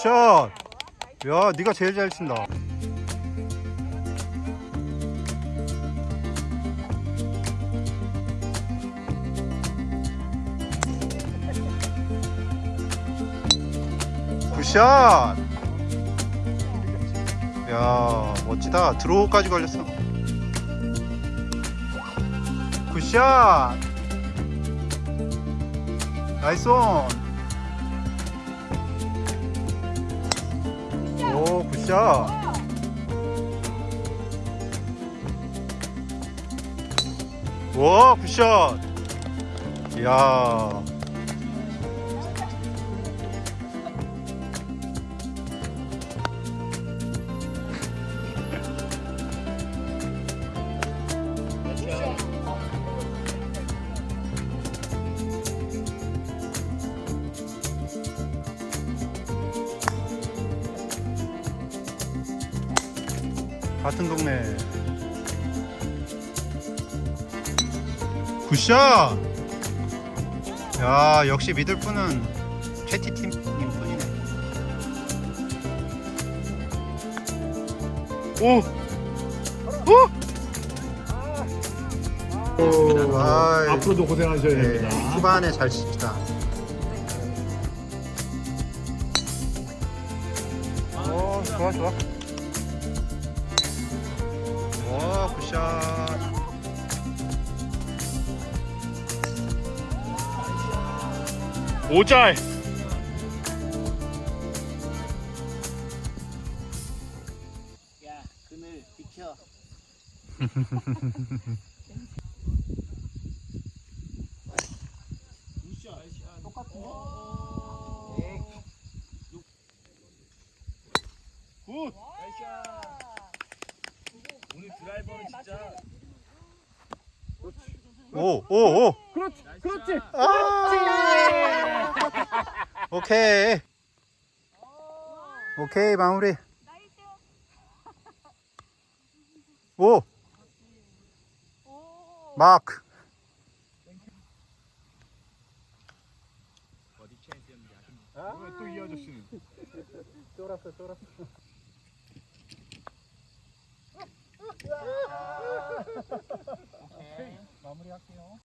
오 굿샷. 야 네가 제일 잘 친다. 굿샷. 야 멋지다. 드로우까지 걸렸어. 굿샷. 나이스 온. 오 굿샷 와 굿샷. 이야 같은 동네 굿샷 야 역시 믿을 분은 캐티팀님 뿐이네 오! 오! 아이, 앞으로도 고생하셔야 네, 됩니다. 후반에 잘 칩시다 오 좋아 좋아 오 굿샷 오잘. 야, 그늘 비켜. 똑같은데? 굿. 오늘 드라이버는 진짜. 오 오, 오. 그렇지. 그렇지. 아! 오케이. 오케이, 마무리. 오! 마크. 또이 아저씨는. 쫄았어, 쫄았어. 마무리 할게요.